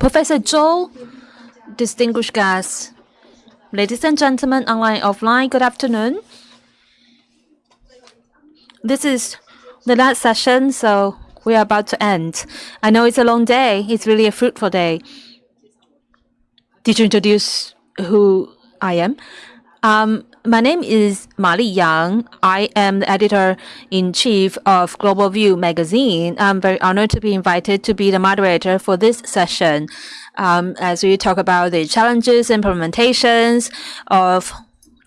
Professor Zhou, distinguished guests, ladies and gentlemen, online, offline, good afternoon. This is the last session, so we are about to end. I know it's a long day. It's really a fruitful day. Did you introduce who I am? Um, my name is Ma Li Yang. I am the editor-in-chief of Global View magazine. I'm very honored to be invited to be the moderator for this session um, as we talk about the challenges, and implementations of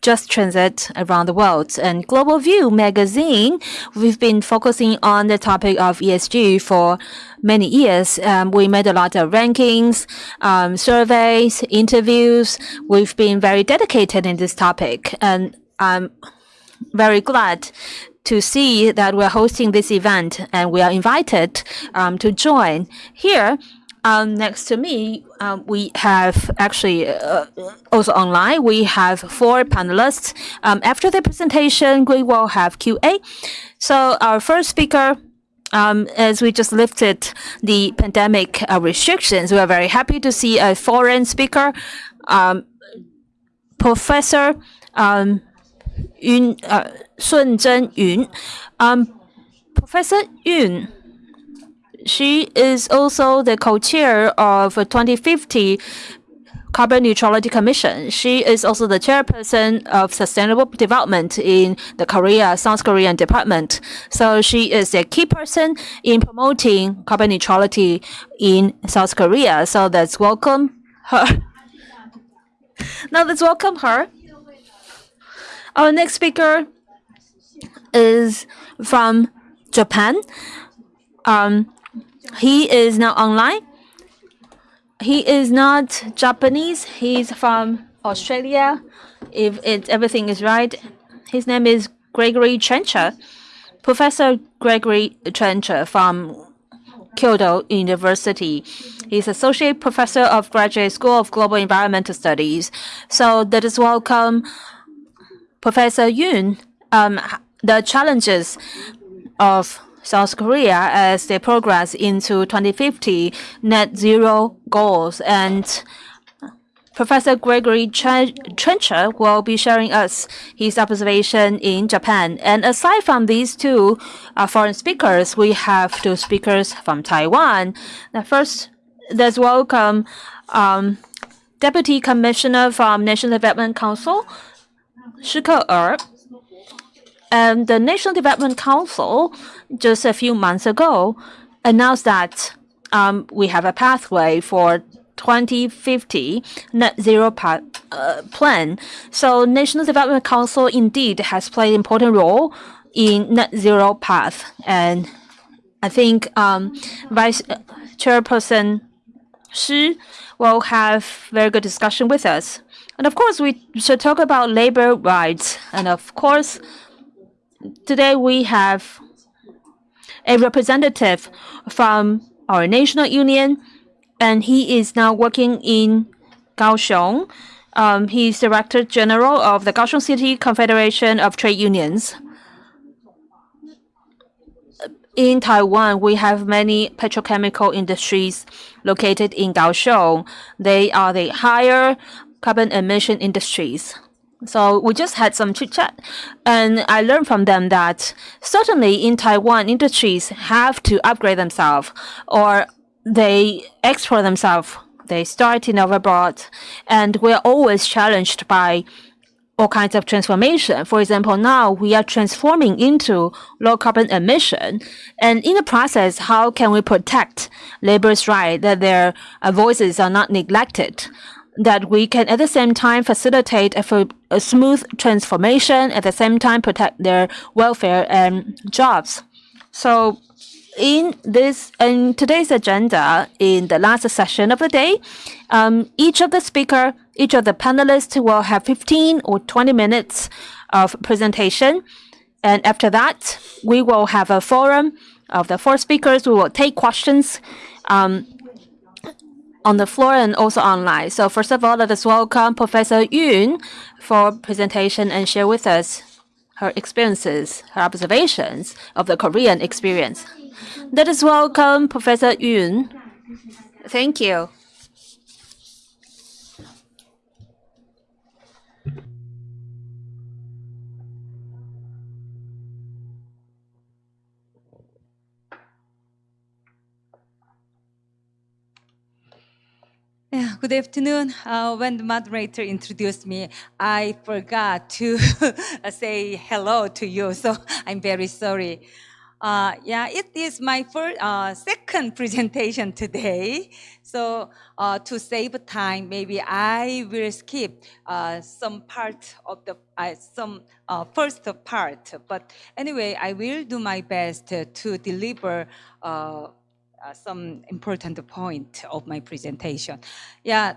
just transit around the world. And Global View magazine, we've been focusing on the topic of ESG for many years. Um, we made a lot of rankings, um, surveys, interviews. We've been very dedicated in this topic. And I'm very glad to see that we're hosting this event and we are invited um, to join. Here, um, next to me, um, we have actually uh, also online, we have four panelists. Um, after the presentation, we will have QA. So our first speaker, um, as we just lifted the pandemic uh, restrictions, we are very happy to see a foreign speaker, um, Professor um, Yun, uh, Sun Zhen Yun. Um, Professor Yun she is also the co-chair of 2050 Carbon Neutrality Commission. She is also the chairperson of Sustainable Development in the Korea, South Korean Department. So she is a key person in promoting carbon neutrality in South Korea. So let's welcome her. now let's welcome her. Our next speaker is from Japan. Um, he is now online. He is not Japanese. He's from Australia. If it, everything is right, his name is Gregory Trencher. Professor Gregory Trencher from Kyoto University. He's Associate Professor of Graduate School of Global Environmental Studies. So let us welcome Professor Yun. Um, the challenges of South Korea as they progress into 2050 net zero goals. And Professor Gregory Trencher will be sharing us his observation in Japan. And aside from these two uh, foreign speakers, we have two speakers from Taiwan. The first, let's welcome um, Deputy Commissioner from National Development Council, Shike Er. And the National Development Council just a few months ago announced that um, we have a pathway for 2050 net zero path, uh, plan. So National Development Council indeed has played an important role in net zero path. And I think um, Vice Chairperson Shi will have very good discussion with us. And of course, we should talk about labor rights. And of course, today we have a representative from our national union, and he is now working in Kaohsiung. Um, he's Director General of the Kaohsiung City Confederation of Trade Unions. In Taiwan, we have many petrochemical industries located in Kaohsiung. They are the higher carbon emission industries. So we just had some chit chat, and I learned from them that certainly in Taiwan, industries have to upgrade themselves or they export themselves. They start in abroad, and we're always challenged by all kinds of transformation. For example, now we are transforming into low carbon emission. And in the process, how can we protect labor's right that their voices are not neglected? That we can at the same time facilitate a, a, smooth transformation, at the same time protect their welfare and jobs. So in this in today's agenda, in the last session of the day, um, each of the speaker, each of the panelists will have 15 or 20 minutes of presentation. And after that, we will have a forum of the four speakers. We will take questions um, on the floor and also online. So first of all, let us welcome Professor Yun for presentation and share with us her experiences, her observations of the Korean experience. Let us welcome Professor Yun. Thank you. Good afternoon. Uh, when the moderator introduced me, I forgot to say hello to you, so I'm very sorry. Uh, yeah, it is my first, uh, second presentation today. So uh, to save time, maybe I will skip uh, some part of the uh, some first part. But anyway, I will do my best to deliver. Some important point of my presentation. Yeah,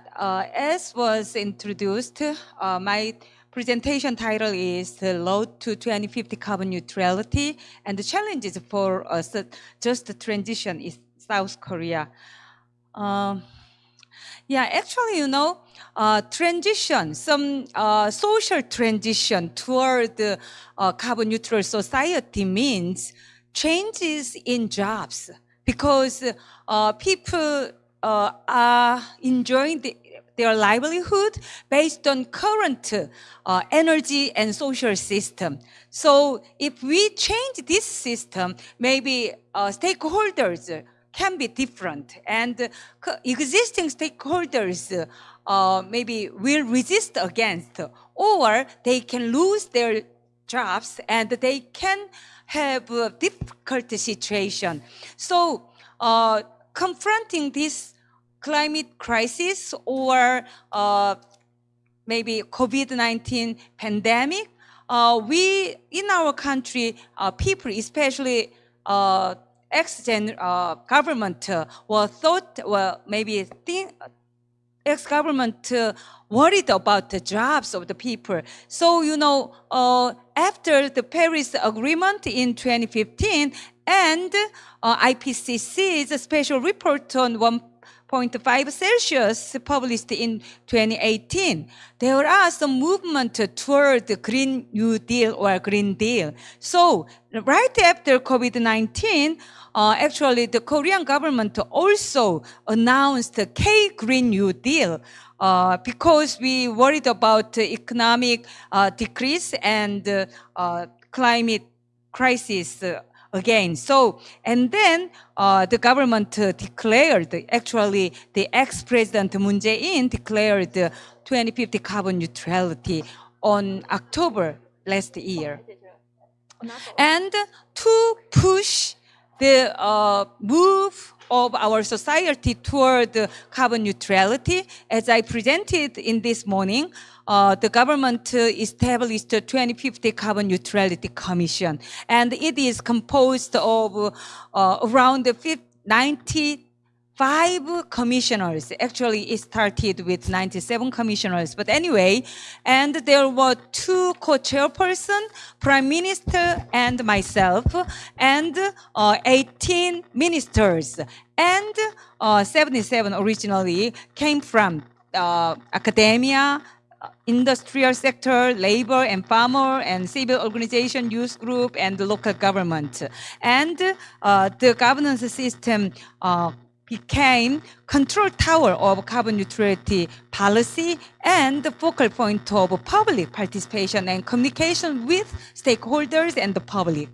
as was introduced, my presentation title is the Road to 2050 Carbon Neutrality and the challenges for us, just the transition in South Korea. Um, yeah, actually, you know, uh, transition, some uh, social transition toward the uh, carbon neutral society means changes in jobs because uh, people uh, are enjoying the, their livelihood based on current uh, energy and social system. So if we change this system, maybe uh, stakeholders can be different and uh, existing stakeholders uh, maybe will resist against or they can lose their jobs and they can have a difficult situation. So uh, confronting this climate crisis or uh, maybe COVID-19 pandemic, uh, we, in our country, uh, people, especially uh, ex-gen uh, government, were thought, well, maybe think, ex-government worried about the jobs of the people. So, you know, after the Paris Agreement in 2015 and uh, IPCC's special report on one 0.5 Celsius published in 2018. There are some movement toward the Green New Deal or Green Deal. So right after COVID-19, uh, actually the Korean government also announced the K-Green New Deal uh, because we worried about economic uh, decrease and uh, climate crisis again. So, and then uh, the government uh, declared, actually the ex-president Moon Jae-in declared 2050 carbon neutrality on October last year. And to push the uh, move of our society toward carbon neutrality, as I presented in this morning, uh, the government established the 2050 Carbon Neutrality Commission, and it is composed of uh, around 95 commissioners. Actually, it started with 97 commissioners, but anyway, and there were two co-chairpersons, Prime Minister and myself, and uh, 18 ministers, and uh, 77 originally came from uh, academia, industrial sector, labor and farmer and civil organization, youth group, and local government. And uh, the governance system uh, became control tower of carbon neutrality policy and the focal point of public participation and communication with stakeholders and the public.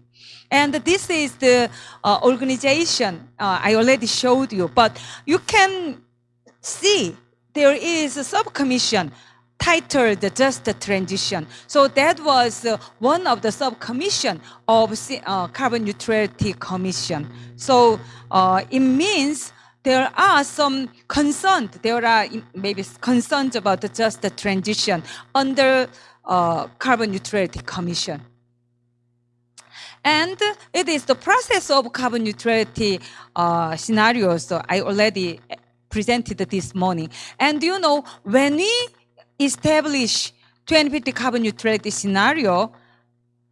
And this is the uh, organization uh, I already showed you, but you can see there is a subcommission titled Just Transition. So that was uh, one of the sub-commission of uh, Carbon Neutrality Commission. So uh, it means there are some concerns, there are maybe concerns about just the transition under uh, Carbon Neutrality Commission. And it is the process of carbon neutrality uh, scenarios so I already presented this morning. And you know, when we establish 2050 carbon neutrality scenario,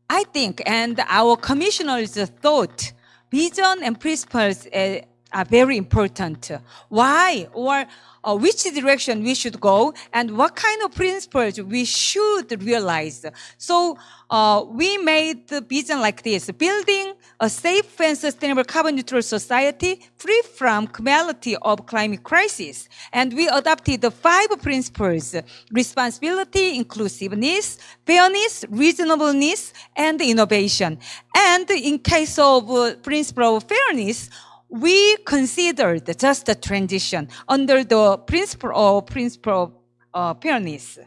I think, and our commissioners thought, vision and principles uh, are very important. Why or uh, which direction we should go and what kind of principles we should realize. So uh, we made the vision like this, building a safe and sustainable carbon neutral society free from calamity of climate crisis. And we adopted the five principles, responsibility, inclusiveness, fairness, reasonableness, and innovation. And in case of uh, principle of fairness, we considered just a transition under the principle of principle of uh, fairness.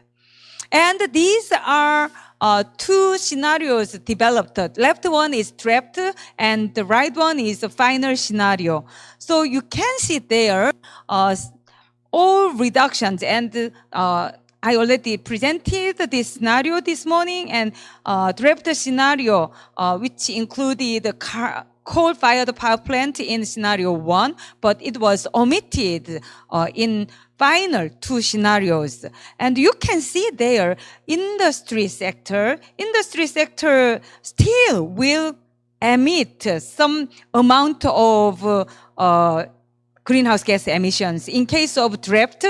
And these are uh, two scenarios developed. Left one is draft and the right one is the final scenario. So you can see there uh, all reductions and uh, I already presented this scenario this morning and uh, draft scenario, uh, which included the coal-fired power plant in scenario one, but it was omitted uh, in final two scenarios. And you can see there, industry sector, industry sector still will emit some amount of uh, greenhouse gas emissions. In case of draft,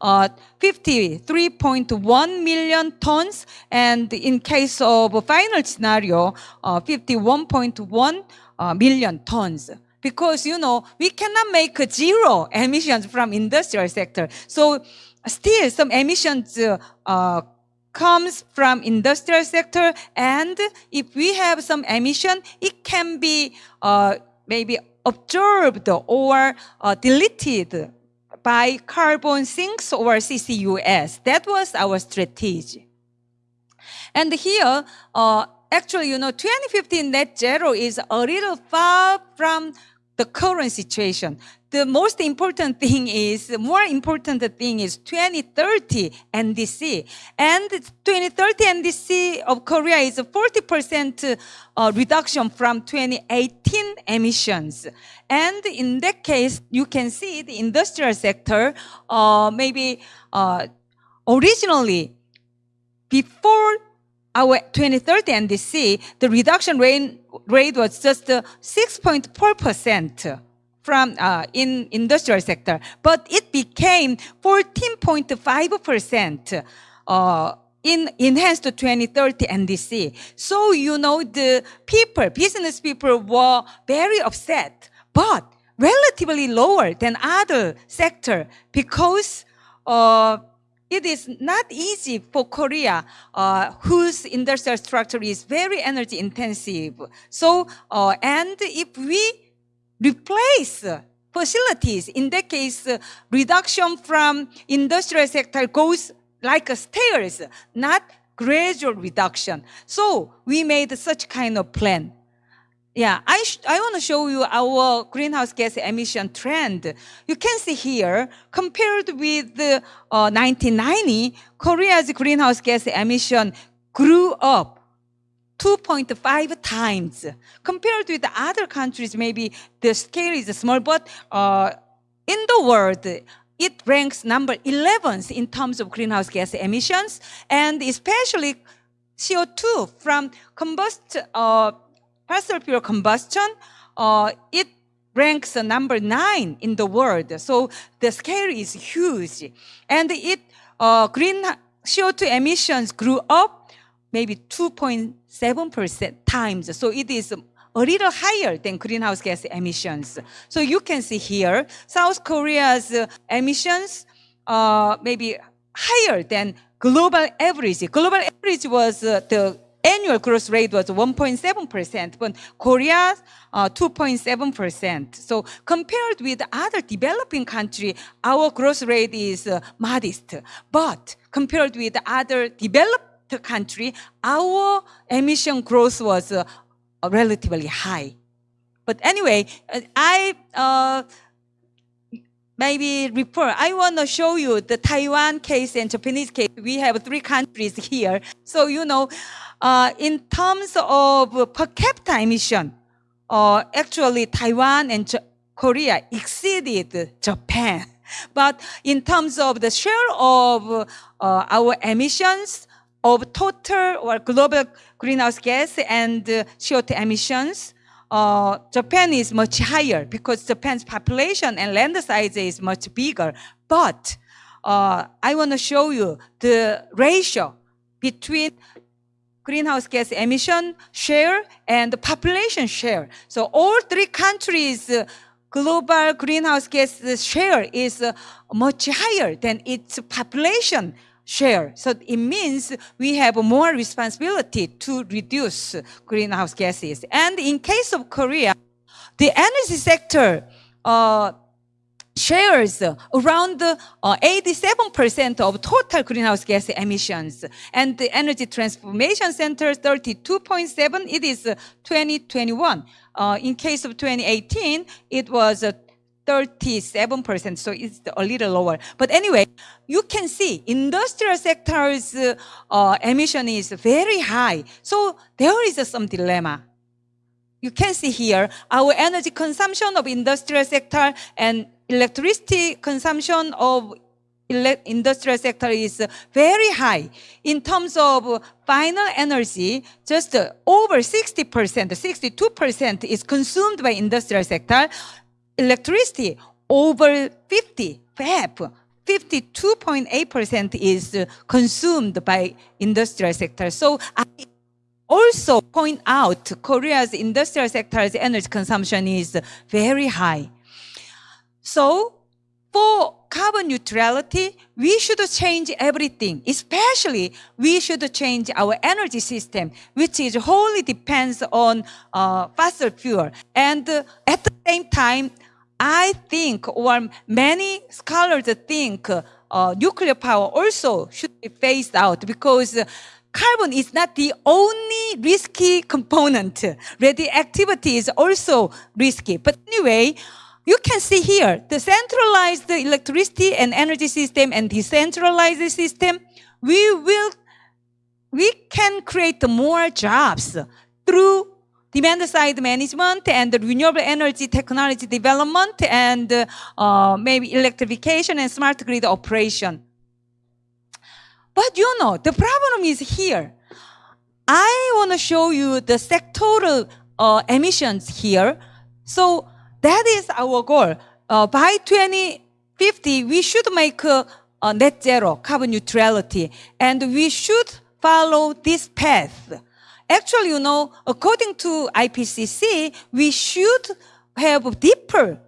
uh, 53.1 million tons, and in case of final scenario, uh, 51.1 uh, million tons. Because, you know, we cannot make zero emissions from industrial sector. So still some emissions uh, comes from industrial sector. And if we have some emission, it can be uh, maybe absorbed or uh, deleted by carbon sinks or CCUS. That was our strategy. And here, uh, actually, you know, 2015 net zero is a little far from the current situation. The most important thing is, the more important thing is 2030 NDC. And 2030 NDC of Korea is a 40% uh, reduction from 2018 emissions. And in that case, you can see the industrial sector, uh, maybe uh, originally, before our 2030 NDC, the reduction rate, rate was just 6.4% uh, from uh, in industrial sector, but it became 14.5% uh, in enhanced 2030 NDC. So you know the people, business people were very upset, but relatively lower than other sector because uh, it is not easy for Korea, uh, whose industrial structure is very energy intensive. So, uh, and if we replace facilities, in that case, uh, reduction from industrial sector goes like a stairs, not gradual reduction. So we made such kind of plan. Yeah, I, I want to show you our greenhouse gas emission trend. You can see here, compared with uh, 1990, Korea's greenhouse gas emission grew up 2.5 times. Compared with the other countries, maybe the scale is small, but uh, in the world, it ranks number 11th in terms of greenhouse gas emissions, and especially CO2 from combust, uh, fossil fuel combustion, uh, it ranks number nine in the world. So the scale is huge. And it, uh, green CO2 emissions grew up maybe 2.7% times. So it is a little higher than greenhouse gas emissions. So you can see here, South Korea's emissions uh, maybe higher than global average. Global average was uh, the annual growth rate was 1.7%, but Korea, uh, 2.7%. So compared with other developing country, our growth rate is uh, modest. But compared with other developed country, our emission growth was uh, relatively high. But anyway, uh, I uh, maybe refer. I want to show you the Taiwan case and Japanese case. We have three countries here. So, you know, uh, in terms of per capita emission, uh, actually Taiwan and J Korea exceeded Japan. But in terms of the share of uh, our emissions of total or global greenhouse gas and uh, CO2 emissions, uh, Japan is much higher because Japan's population and land size is much bigger. But uh, I want to show you the ratio between greenhouse gas emission share and the population share. So all three countries uh, global greenhouse gas share is uh, much higher than its population share. So it means we have more responsibility to reduce greenhouse gases. And in case of Korea, the energy sector uh, shares around uh, 87% of total greenhouse gas emissions. And the Energy Transformation Center 32.7, it is uh, 2021. Uh, in case of 2018, it was uh, 37%, so it's a little lower. But anyway, you can see industrial sector's uh, emission is very high. So there is some dilemma. You can see here our energy consumption of industrial sector and electricity consumption of industrial sector is very high. In terms of final energy, just over 60%, 62% is consumed by industrial sector. Electricity, over 50, FAP, 52.8% is consumed by industrial sector. So I also point out Korea's industrial sector's energy consumption is very high. So for carbon neutrality, we should change everything, especially we should change our energy system, which is wholly depends on uh, fossil fuel. And uh, at the same time, I think, or many scholars think, uh, nuclear power also should be phased out because carbon is not the only risky component. Radioactivity is also risky. But anyway, you can see here the centralized electricity and energy system and decentralized system. We will, we can create more jobs through demand side management and renewable energy technology development and uh, maybe electrification and smart grid operation. But you know, the problem is here. I want to show you the sectoral uh, emissions here. So that is our goal. Uh, by 2050, we should make a net zero carbon neutrality, and we should follow this path. Actually, you know, according to IPCC, we should have deeper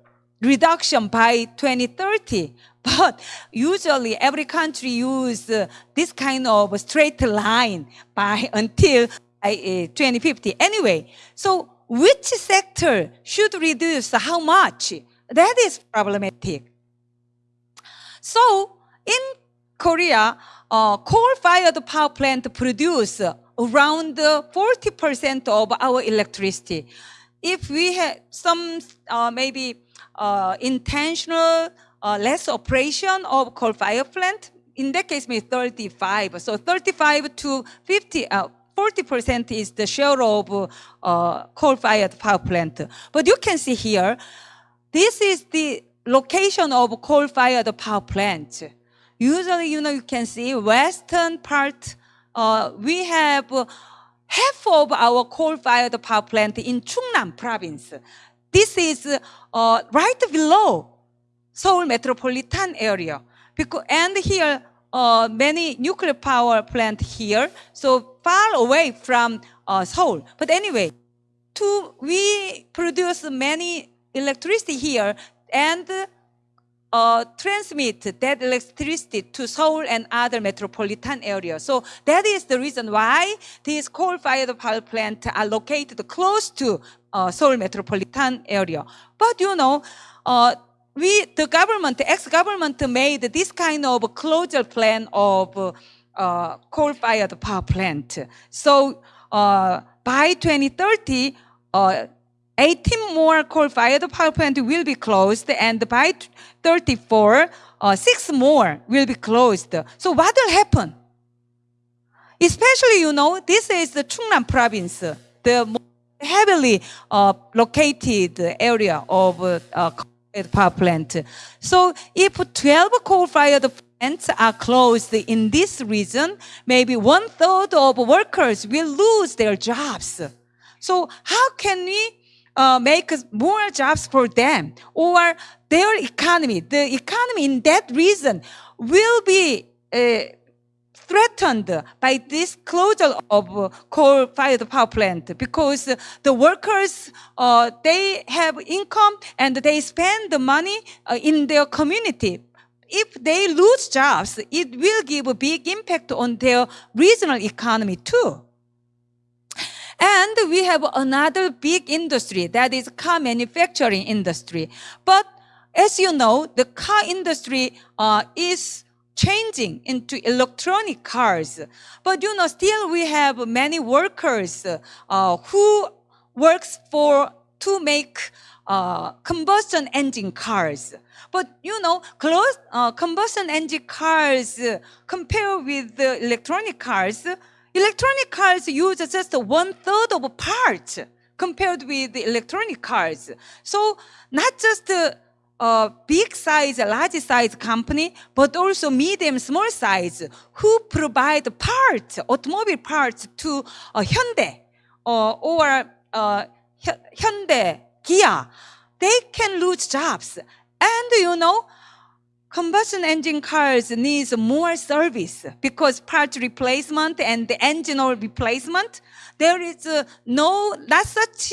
reduction by 2030. But usually every country use uh, this kind of straight line by until uh, 2050. Anyway, so which sector should reduce how much? That is problematic. So in Korea, uh, coal-fired power plant produce around 40% of our electricity. If we have some uh, maybe uh, intentional uh, less operation of coal-fired plant, in that case, maybe 35. So 35 to 50, 40% is the share of uh, coal-fired power plant. But you can see here, this is the location of coal-fired power plant. Usually, you know, you can see western part, uh, we have half of our coal-fired power plant in Chungnam province. This is uh, right below Seoul metropolitan area. Because, and here, uh, many nuclear power plant here, so far away from uh, Seoul. But anyway, to, we produce many electricity here and uh, transmit that electricity to Seoul and other metropolitan areas. So that is the reason why these coal-fired power plants are located close to uh, Seoul metropolitan area. But you know, uh, we, the government, the ex-government made this kind of closure plan of uh, coal-fired power plant. So uh, by 2030, uh, 18 more coal-fired power plants will be closed, and by 34, uh, six more will be closed. So what will happen? Especially, you know, this is the Chungnam province, the heavily uh, located area of uh, power plant. So if 12 coal-fired plants are closed in this region, maybe one third of workers will lose their jobs. So how can we uh, make more jobs for them or their economy? The economy in that region will be uh, threatened by this closure of coal-fired power plant because the workers, uh, they have income and they spend the money uh, in their community. If they lose jobs, it will give a big impact on their regional economy too. And we have another big industry that is car manufacturing industry. But as you know, the car industry uh, is changing into electronic cars. But you know, still we have many workers uh, who works for to make uh, combustion engine cars. But you know, close, uh, combustion engine cars uh, compared with the electronic cars, electronic cars use just one third of parts compared with the electronic cars. So not just uh, uh, big size, large size company, but also medium, small size who provide parts, automobile parts to uh, Hyundai uh, or uh, Hyundai, Kia. They can lose jobs. And you know, combustion engine cars needs more service because part replacement and the engine oil replacement there is uh, no not such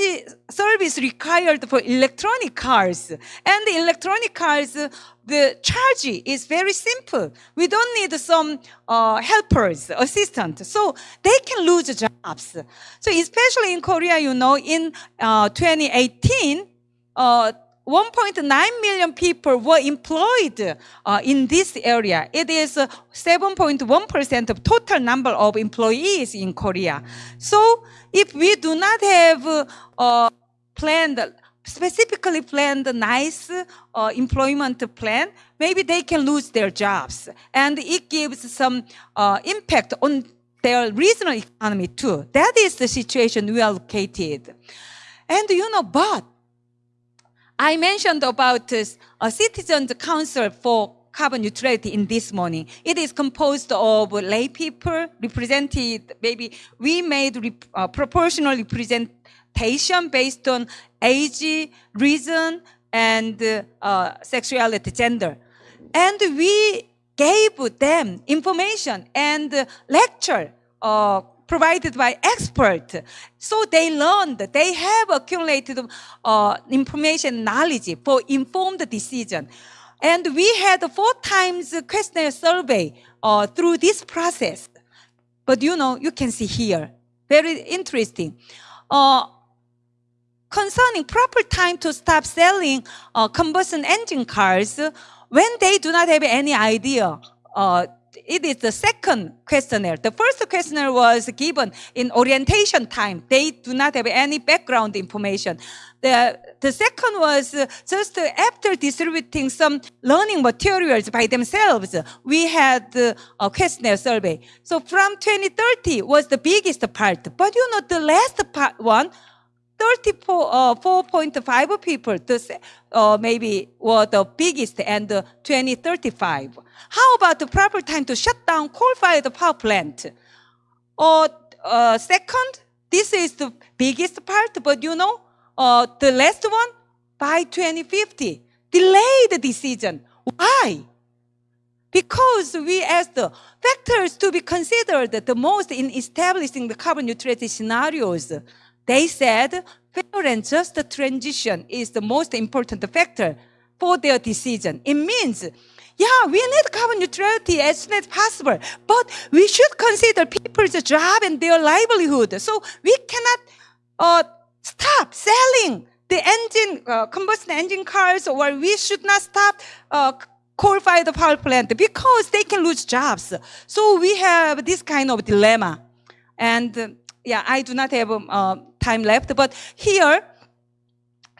service required for electronic cars. And the electronic cars uh, the charge is very simple. We don't need some uh, helpers assistant. So they can lose jobs. So especially in korea you know in uh, 2018 uh, 1.9 million people were employed uh, in this area. It is 7.1% of total number of employees in Korea. So if we do not have uh, planned, specifically planned nice uh, employment plan, maybe they can lose their jobs. And it gives some uh, impact on their regional economy too. That is the situation we are located. And you know, but I mentioned about uh, a citizens council for carbon neutrality in this morning. It is composed of lay people represented, maybe we made rep, uh, proportional representation based on age, reason, and uh, sexuality, gender. And we gave them information and lecture uh, provided by expert. So they learned, they have accumulated uh, information, knowledge for informed decision. And we had four times questionnaire survey uh, through this process. But you know, you can see here, very interesting. Uh, concerning proper time to stop selling uh, combustion engine cars, when they do not have any idea uh, it is the second questionnaire. The first questionnaire was given in orientation time. They do not have any background information. The, the second was uh, just after distributing some learning materials by themselves, we had uh, a questionnaire survey. So from 2030 was the biggest part. But you know, the last part one 34.5 uh, people the, uh, maybe were the biggest and uh, 2035. How about the proper time to shut down coal-fired power plant? Or uh, second, this is the biggest part, but you know, uh, the last one, by 2050, delay the decision. Why? Because we asked the factors to be considered the most in establishing the carbon neutrality scenarios. They said and just transition is the most important factor for their decision. It means, yeah, we need carbon neutrality as soon as possible, but we should consider people's job and their livelihood. So we cannot uh, stop selling the engine, uh, combustion engine cars, or we should not stop uh, coal-fired power plant because they can lose jobs. So we have this kind of dilemma. And uh, yeah, I do not have uh, time left, but here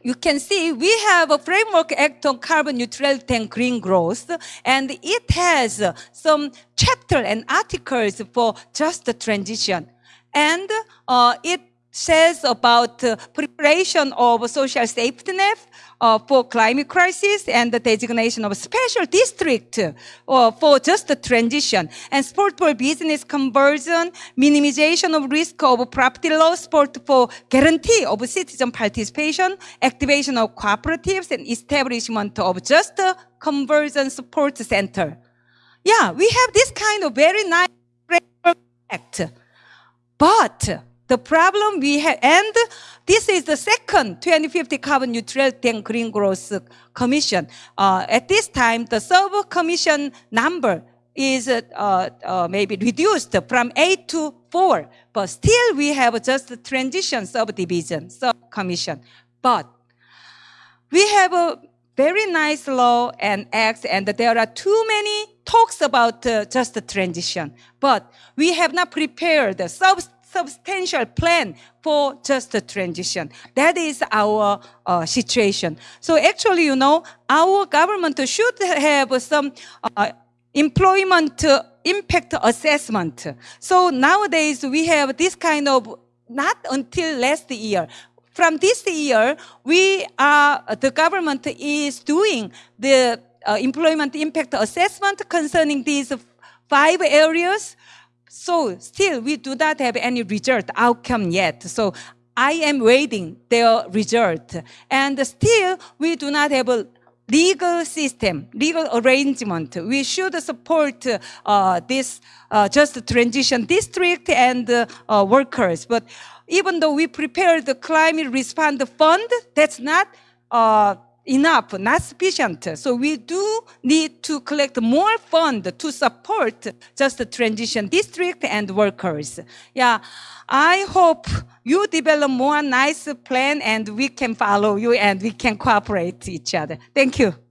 you can see we have a framework act on carbon neutrality and green growth, and it has some chapter and articles for just the transition. And uh, it says about uh, preparation of social safety net uh, for climate crisis and the designation of special district uh, for just the transition and support for business conversion, minimization of risk of property loss, support for guarantee of citizen participation, activation of cooperatives and establishment of just a conversion support center. Yeah, we have this kind of very nice act. But the problem we have, and this is the second 2050 carbon neutrality and green growth commission. Uh, at this time, the sub commission number is uh, uh, maybe reduced from eight to four, but still we have just the transition subdivision, subcommission. But we have a very nice law and acts, and there are too many talks about uh, just the transition. But we have not prepared a sub- substantial plan for just transition. That is our uh, situation. So actually, you know, our government should have some uh, employment impact assessment. So nowadays we have this kind of not until last year, from this year, we are, the government is doing the uh, employment impact assessment concerning these five areas. So still, we do not have any result outcome yet. So I am waiting their result. And still, we do not have a legal system, legal arrangement. We should support uh, this uh, just transition district and uh, workers. But even though we prepare the climate response fund, that's not uh, enough, not sufficient. So we do need to collect more fund to support just the transition district and workers. Yeah, I hope you develop more nice plan and we can follow you and we can cooperate each other. Thank you.